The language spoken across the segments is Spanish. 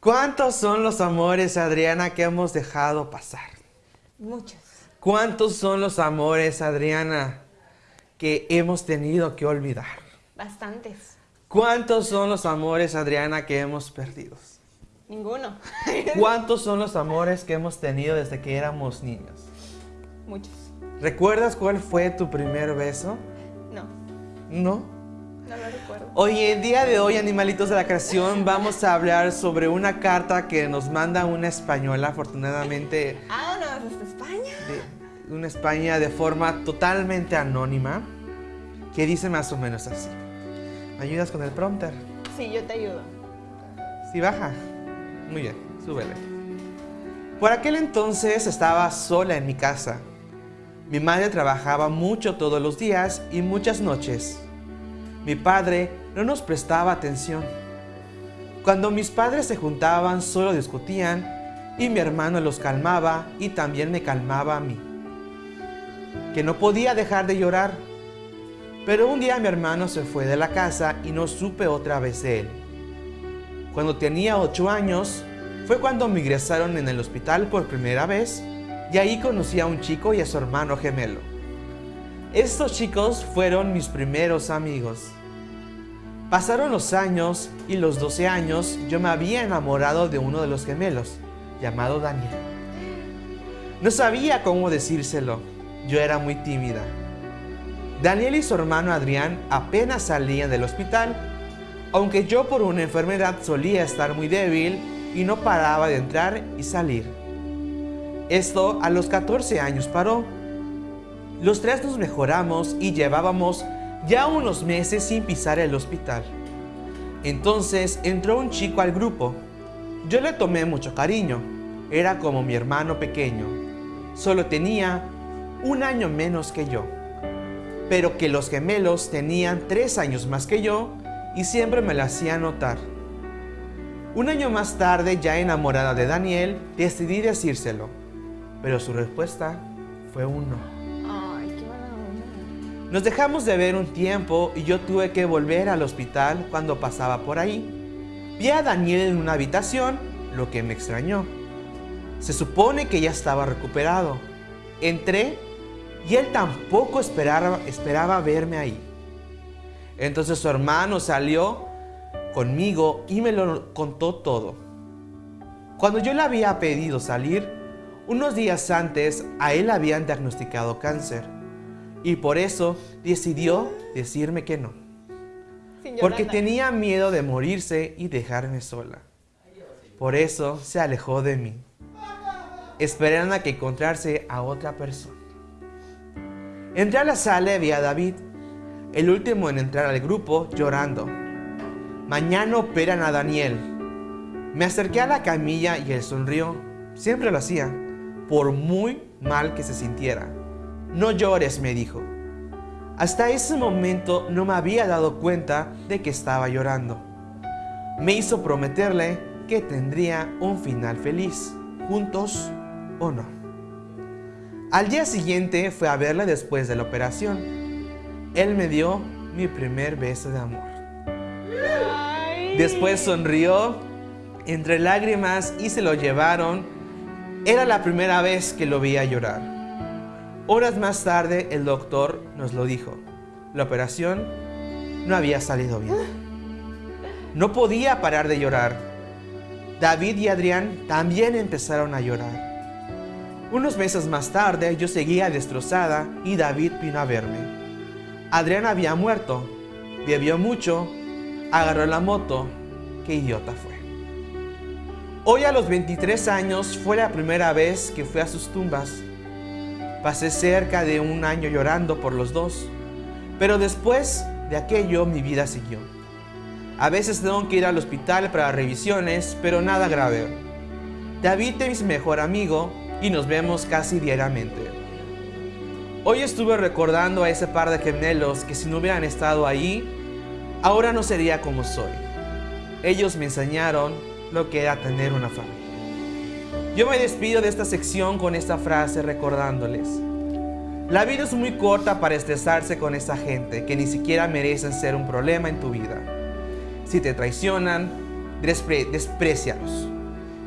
¿Cuántos son los amores, Adriana, que hemos dejado pasar? Muchos. ¿Cuántos son los amores, Adriana, que hemos tenido que olvidar? Bastantes. ¿Cuántos son los amores, Adriana, que hemos perdido? Ninguno. ¿Cuántos son los amores que hemos tenido desde que éramos niños? Muchos. ¿Recuerdas cuál fue tu primer beso? No, ¿No? No lo recuerdo. Hoy, el día de hoy, animalitos de la creación, vamos a hablar sobre una carta que nos manda una española, afortunadamente Ah, no, desde España. de una España de forma totalmente anónima, que dice más o menos así. ¿Me ayudas con el prompter? Sí, yo te ayudo. Sí, baja. Muy bien, súbele. Por aquel entonces estaba sola en mi casa. Mi madre trabajaba mucho todos los días y muchas noches. Mi padre no nos prestaba atención. Cuando mis padres se juntaban solo discutían y mi hermano los calmaba y también me calmaba a mí. Que no podía dejar de llorar. Pero un día mi hermano se fue de la casa y no supe otra vez de él. Cuando tenía 8 años, fue cuando me ingresaron en el hospital por primera vez y ahí conocí a un chico y a su hermano gemelo. Estos chicos fueron mis primeros amigos. Pasaron los años y los 12 años yo me había enamorado de uno de los gemelos, llamado Daniel. No sabía cómo decírselo, yo era muy tímida. Daniel y su hermano Adrián apenas salían del hospital, aunque yo por una enfermedad solía estar muy débil y no paraba de entrar y salir. Esto a los 14 años paró. Los tres nos mejoramos y llevábamos ya unos meses sin pisar el hospital. Entonces entró un chico al grupo. Yo le tomé mucho cariño. Era como mi hermano pequeño. Solo tenía un año menos que yo. Pero que los gemelos tenían tres años más que yo y siempre me lo hacía notar. Un año más tarde, ya enamorada de Daniel, decidí decírselo. Pero su respuesta fue un no. Nos dejamos de ver un tiempo y yo tuve que volver al hospital cuando pasaba por ahí. Vi a Daniel en una habitación, lo que me extrañó. Se supone que ya estaba recuperado. Entré y él tampoco esperaba, verme ahí. Entonces su hermano salió conmigo y me lo contó todo. Cuando yo le había pedido salir, unos días antes a él habían diagnosticado cáncer y por eso decidió decirme que no, porque tenía miedo de morirse y dejarme sola. Por eso se alejó de mí, esperando a que encontrarse a otra persona. Entré a la sala y vi a David, el último en entrar al grupo, llorando. Mañana operan a Daniel. Me acerqué a la camilla y él sonrió. Siempre lo hacía, por muy mal que se sintiera. No llores, me dijo. Hasta ese momento no me había dado cuenta de que estaba llorando. Me hizo prometerle que tendría un final feliz, juntos o no. Al día siguiente fue a verle después de la operación. Él me dio mi primer beso de amor. Después sonrió entre lágrimas y se lo llevaron. Era la primera vez que lo veía llorar. Horas más tarde el doctor nos lo dijo. La operación no había salido bien. No podía parar de llorar. David y Adrián también empezaron a llorar. Unos meses más tarde yo seguía destrozada y David vino a verme. Adrián había muerto, bebió mucho, agarró la moto. Qué idiota fue. Hoy a los 23 años fue la primera vez que fui a sus tumbas. Pasé cerca de un año llorando por los dos, pero después de aquello mi vida siguió. A veces tengo que ir al hospital para revisiones, pero nada grave. David es mi mejor amigo y nos vemos casi diariamente. Hoy estuve recordando a ese par de gemelos que si no hubieran estado ahí, ahora no sería como soy. Ellos me enseñaron lo que era tener una familia. Yo me despido de esta sección con esta frase recordándoles. La vida es muy corta para estresarse con esa gente que ni siquiera merecen ser un problema en tu vida. Si te traicionan, despre desprecialos.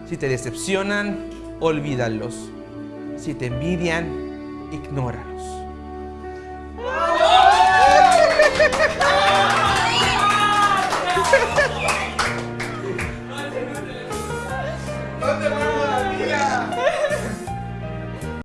Si te decepcionan, olvídalos. Si te envidian, ignóralos.